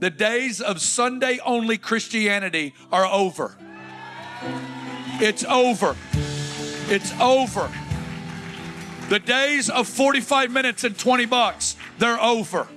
The days of Sunday only Christianity are over. It's over. It's over. The days of 45 minutes and 20 bucks, they're over.